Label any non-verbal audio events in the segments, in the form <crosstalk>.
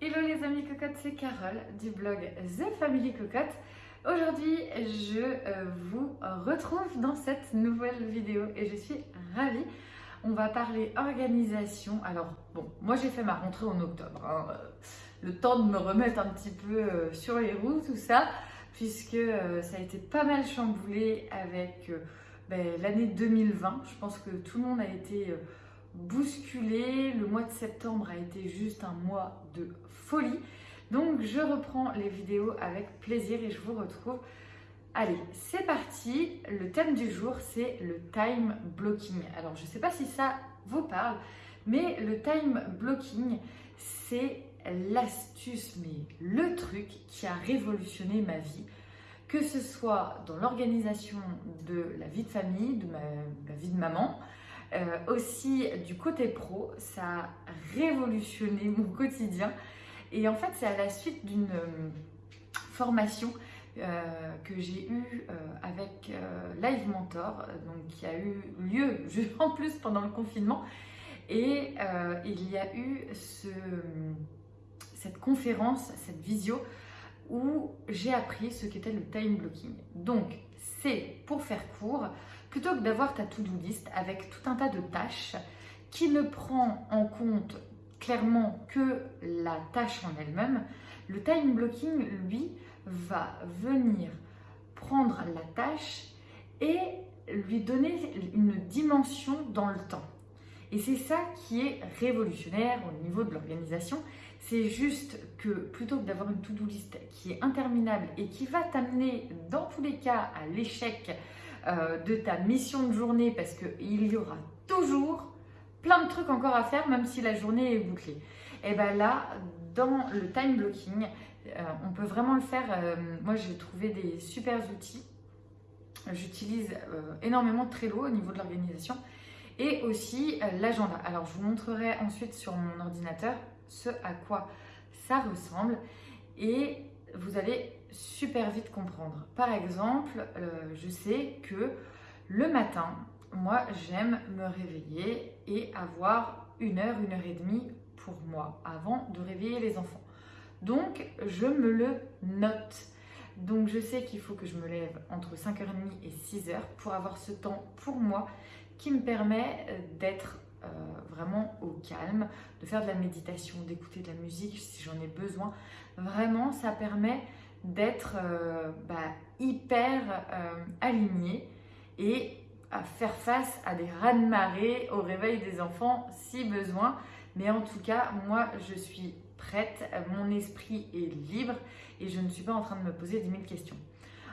Hello les amis cocottes, c'est Carole du blog The Family Cocotte. Aujourd'hui, je euh, vous retrouve dans cette nouvelle vidéo et je suis ravie. On va parler organisation. Alors, bon, moi j'ai fait ma rentrée en octobre. Hein. Le temps de me remettre un petit peu euh, sur les roues, tout ça, puisque euh, ça a été pas mal chamboulé avec ben, l'année 2020. Je pense que tout le monde a été bousculé. Le mois de septembre a été juste un mois de folie. Donc je reprends les vidéos avec plaisir et je vous retrouve. Allez, c'est parti. Le thème du jour, c'est le time blocking. Alors je ne sais pas si ça vous parle, mais le time blocking, c'est l'astuce, mais le truc qui a révolutionné ma vie que ce soit dans l'organisation de la vie de famille, de ma, vie de maman, euh, aussi du côté pro, ça a révolutionné mon quotidien. Et en fait, c'est à la suite d'une euh, formation euh, que j'ai eue avec Live Mentor, donc qui a eu lieu <laughs> en plus pendant le confinement. Et il y a eu ce, cette conférence, cette visio où j'ai appris ce qu'était le time blocking. Donc, c'est pour faire court, plutôt que d'avoir ta to-do list avec tout un tas de tâches qui ne prend en compte que la tâche en elle-même, le time blocking, lui, va venir prendre la tâche et lui donner une dimension dans le temps. Et c'est ça qui est révolutionnaire au niveau de l'organisation. C'est juste que plutôt que d'avoir une to-do list qui est interminable et qui va t'amener dans tous les cas à l'échec euh, de ta mission de journée parce qu'il y aura toujours plein de trucs encore à faire même si la journée est bouclée. Et bien là, dans le time blocking, euh, on peut vraiment le faire. Euh, moi, j'ai trouvé des super outils. J'utilise énormément Trello au niveau de l'organisation et aussi l'agenda. Alors, je vous montrerai ensuite sur mon ordinateur ce à quoi ça ressemble et vous allez super vite comprendre. Par exemple, euh, je sais que le matin, moi, j'aime me réveiller et avoir une heure, une heure et demie pour moi avant de réveiller les enfants. Donc, je me le note. Donc, je sais qu'il faut que je me lève entre 5h30 et 6h pour avoir ce temps pour moi qui me permet euh, d'être euh, vraiment au calme, de faire de la méditation, d'écouter de la musique si j'en ai besoin. Vraiment, ça permet d'être euh, bah, hyper aligné et à faire face à des raz-de-marée au réveil des enfants si besoin. Mais en tout cas, moi, je suis prête, mon esprit est libre et je ne suis pas en train de me poser 10 000 questions.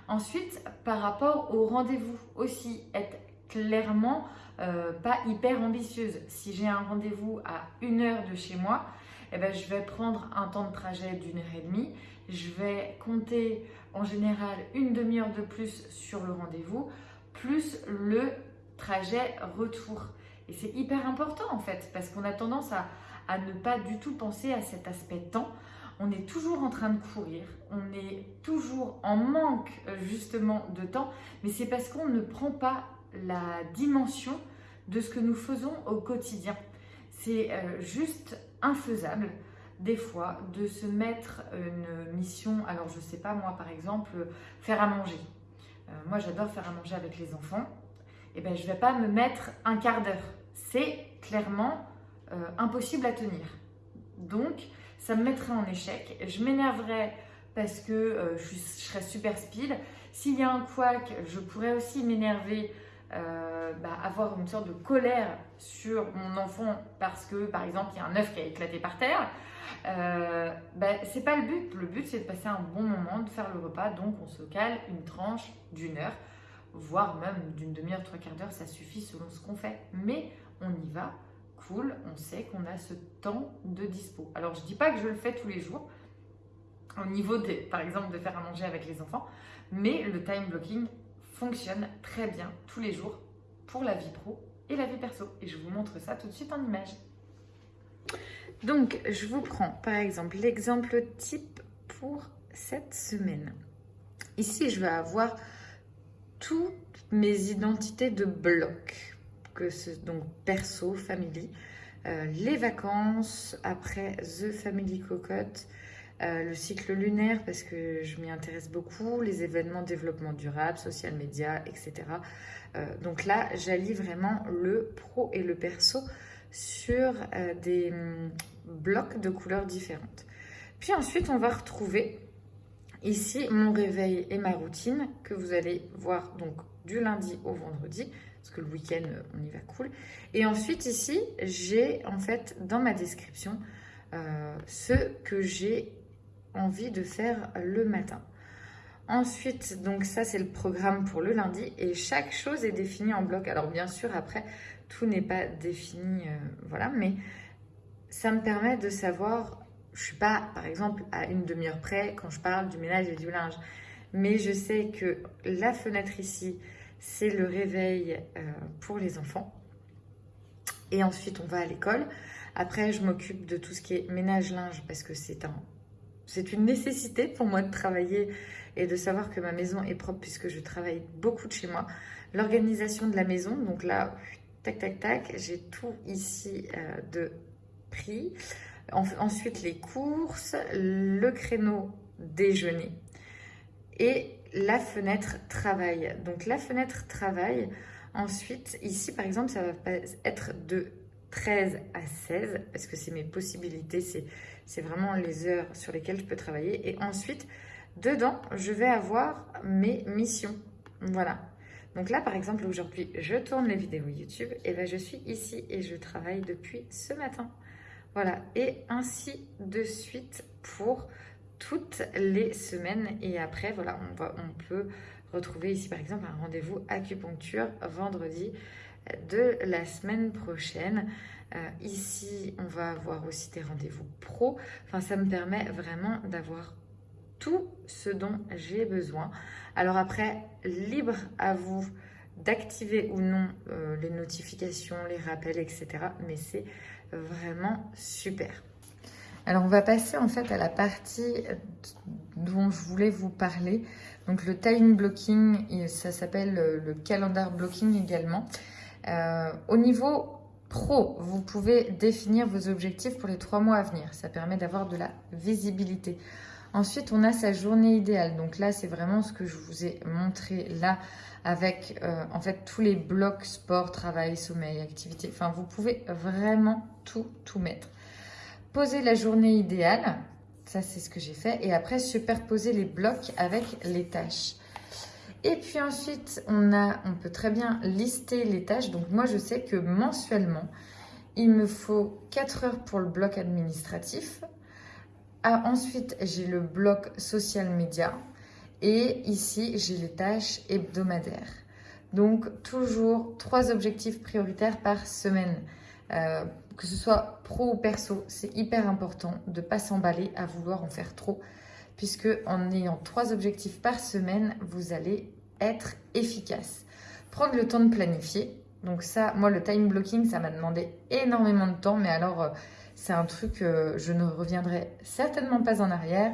Ensuite, par rapport au rendez-vous aussi, être clairement euh, pas hyper ambitieuse. Si j'ai un rendez-vous à une heure de chez moi, eh ben, je vais prendre un temps de trajet d'une heure et demie. Je vais compter en général une demi-heure de plus sur le rendez-vous, plus le trajet retour. Et c'est hyper important en fait, parce qu'on a tendance à, ne pas du tout penser à cet aspect temps on est toujours en train de courir, on est toujours en manque euh, justement de temps, mais c'est parce qu'on ne prend pas la dimension de ce que nous faisons au quotidien. C'est euh, juste infaisable des fois de se mettre une mission, alors je sais pas moi par exemple, faire à manger. Euh, moi j'adore faire à manger avec les enfants, et eh ben je vais pas me mettre un quart d'heure. C'est clairement euh, impossible à tenir. Donc ça me mettrait en échec, je m'énerverais parce que je, je, serais super speed. S'il y a un couac, je pourrais aussi m'énerver euh, bah, avoir une sorte de colère sur mon enfant parce que, par exemple, il y a un œuf qui a éclaté par terre, euh, bah, c'est pas le but. Le but, c'est de passer un bon moment, de faire le repas. Donc, on se cale une tranche d'une heure, voire même d'une demi-heure, trois quarts d'heure, ça suffit selon ce qu'on fait. Mais on y va, cool, on sait qu'on a ce temps de dispo. Alors, je dis pas que je le fais tous les jours, au niveau, des, par exemple, de faire à manger avec les enfants, mais le time blocking, fonctionne très bien tous les jours pour la vie pro et la vie perso. Et je vous montre ça tout de suite en image. Donc, je vous prends par exemple l'exemple type pour cette semaine. Ici, je vais avoir toutes mes identités de bloc, que ce donc perso, famille, les vacances, après The Family Cocotte, le cycle lunaire parce que je m'y intéresse beaucoup, les événements développement durable, social media, etc. donc là, j'allie vraiment le pro et le perso sur des hum, blocs de couleurs différentes. Puis ensuite, on va retrouver ici mon réveil et ma routine que vous allez voir donc du lundi au vendredi parce que le week-end, on y va cool. Et ensuite, ici, j'ai en fait dans ma description euh, ce que j'ai envie de faire le matin. Ensuite, donc ça, c'est le programme pour le lundi et chaque chose est définie en bloc. Alors, bien sûr, après, tout n'est pas défini, euh, voilà, mais ça me permet de savoir je suis pas, par exemple, à une demi-heure près quand je parle du ménage et du linge. Mais je sais que la fenêtre ici, c'est le réveil euh, pour les enfants. Et ensuite, on va à l'école. Après, je m'occupe de tout ce qui est ménage-linge parce que c'est un, c'est une nécessité pour moi de travailler et de savoir que ma maison est propre puisque je travaille beaucoup de chez moi. L'organisation de la maison, donc là, tac, tac, tac, j'ai tout ici euh, de prix ensuite, les courses, le créneau déjeuner et la fenêtre travail. Donc, la fenêtre travail, ensuite, ici, par exemple, ça va être de 13 à 16 parce que c'est mes possibilités, c'est vraiment les heures sur lesquelles je peux travailler. Et ensuite, dedans, je vais avoir mes missions. Voilà. Donc là, par exemple, aujourd'hui, je tourne les vidéos YouTube et ben, je suis ici et je travaille depuis ce matin. Voilà, et ainsi de suite pour toutes les semaines. Et après, voilà, on, on peut retrouver ici par exemple un rendez-vous acupuncture vendredi de la semaine prochaine. Euh, ici, on va avoir aussi des rendez-vous pro. Enfin, ça me permet vraiment d'avoir tout ce dont j'ai besoin. Alors après, libre à vous d'activer ou non euh, les notifications, les rappels, etc. Mais c'est vraiment super. Alors on va passer en fait à la partie dont je voulais vous parler. Donc le time blocking, ça s'appelle le calendar blocking également. Euh, au niveau pro, vous pouvez définir vos objectifs pour les trois mois à venir. Ça permet d'avoir de la visibilité. Ensuite, on a sa journée idéale. Donc là, c'est vraiment ce que je vous ai montré là avec euh, en fait tous les blocs sport, travail, sommeil, activité. Enfin, vous pouvez vraiment tout, tout mettre. Poser la journée idéale, ça c'est ce que j'ai fait. Et après, superposer les blocs avec les tâches. Et puis ensuite, on, a, on peut très bien lister les tâches. Donc moi, je sais que mensuellement, il me faut 4 heures pour le bloc administratif. Ah, ensuite, j'ai le bloc social media. Et ici, j'ai les tâches hebdomadaires. Donc, toujours trois objectifs prioritaires par semaine. Euh, que ce soit pro ou perso, c'est hyper important de ne pas s'emballer à vouloir en faire trop. Puisque en ayant trois objectifs par semaine, vous allez être efficace. Prendre le temps de planifier. Donc ça, moi, le time blocking, ça m'a demandé énormément de temps. Mais alors, euh, c'est un truc, euh, je ne reviendrai certainement pas en arrière.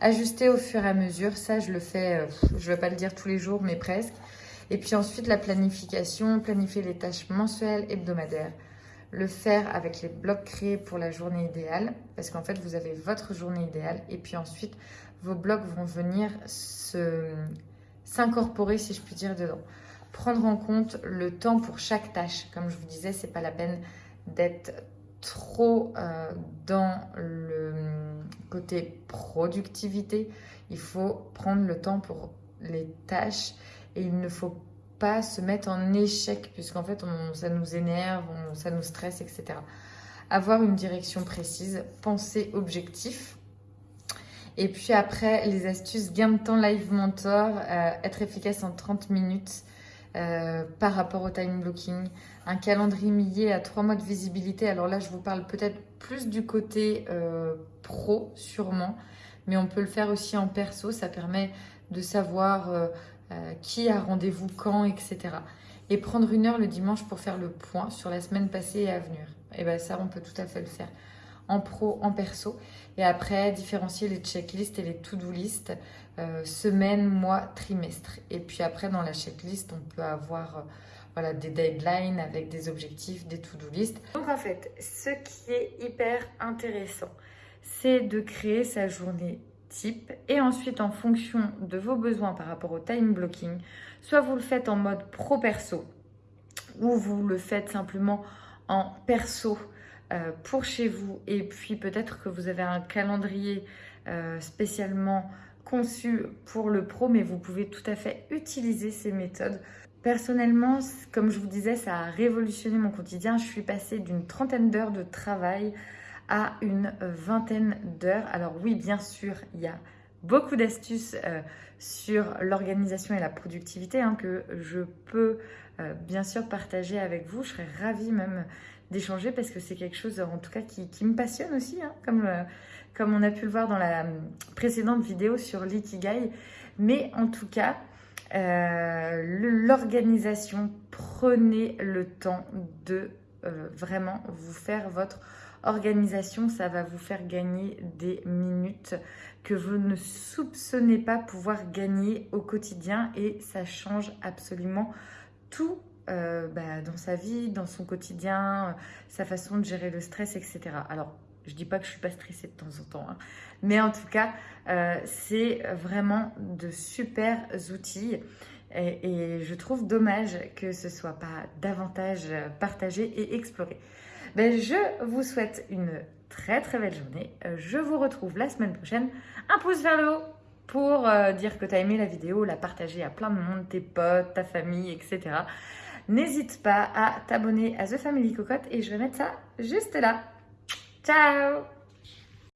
Ajuster au fur et à mesure, ça je le fais, euh, je ne vais pas le dire tous les jours, mais presque. Et puis ensuite la planification, planifier les tâches mensuelles, hebdomadaires. Le faire avec les blocs créés pour la journée idéale, parce qu'en fait vous avez votre journée idéale. Et puis ensuite vos blocs vont venir s'incorporer, si je puis dire, dedans. Prendre en compte le temps pour chaque tâche. Comme je vous disais, c'est pas la peine d'être trop euh, dans le côté productivité. Il faut prendre le temps pour les tâches et il ne faut pas se mettre en échec puisqu'en fait ça nous énerve, ça nous stresse, etc. Avoir une direction précise, penser objectif. Et puis après, les astuces gain de temps live mentor, euh, être efficace en 30 minutes euh, par rapport au time blocking, un calendrier à trois mois de visibilité. Alors là, je vous parle peut-être plus du côté euh, pro, sûrement, mais on peut le faire aussi en perso. Ça permet de savoir qui a rendez-vous quand, etc. Et prendre une heure le dimanche pour faire le point sur la semaine passée et à venir. Et eh bien ça, on peut tout à fait le faire en pro, en perso. Et après, différencier les checklists et les to-do list, euh, semaine, mois, trimestre. Et puis après, dans la checklist, on peut avoir euh, voilà, des deadlines avec des objectifs, des to-do list. Donc en fait, ce qui est hyper intéressant, c'est de créer sa journée type et ensuite en fonction de vos besoins par rapport au time blocking, soit vous le faites en mode pro-perso ou vous le faites simplement en perso pour chez vous et puis peut-être que vous avez un calendrier euh, spécialement conçu pour le pro mais vous pouvez tout à fait utiliser ces méthodes. Personnellement, comme je vous disais, ça a révolutionné mon quotidien. Je suis passée d'une trentaine d'heures de travail à une vingtaine d'heures. Alors oui, bien sûr, il y a beaucoup d'astuces euh, sur l'organisation et la productivité hein, que je peux euh, bien sûr partager avec vous. Je serais ravie même d'échanger parce que c'est quelque chose en tout cas qui, me passionne aussi, hein, comme, euh, comme on a pu le voir dans la précédente vidéo sur l'ikigai. Mais en tout cas, l'organisation, prenez le temps de vraiment vous faire votre organisation, ça va vous faire gagner des minutes que vous ne soupçonnez pas pouvoir gagner au quotidien et ça change absolument tout euh, bah, dans sa vie, dans son quotidien, sa façon de gérer le stress, etc. Alors, je dis pas que je suis pas stressée de temps en temps, hein, mais en tout cas, euh, c'est vraiment de super outils. Et, je trouve dommage que ce soit pas davantage partagé et exploré. Ben, je vous souhaite une très très belle journée. Euh, je vous retrouve la semaine prochaine. Un pouce vers le haut pour euh, dire que tu as aimé la vidéo, la partager à plein de monde, tes potes, ta famille, etc. N'hésite pas à t'abonner à The Family Cocotte et je vais mettre ça juste là. Ciao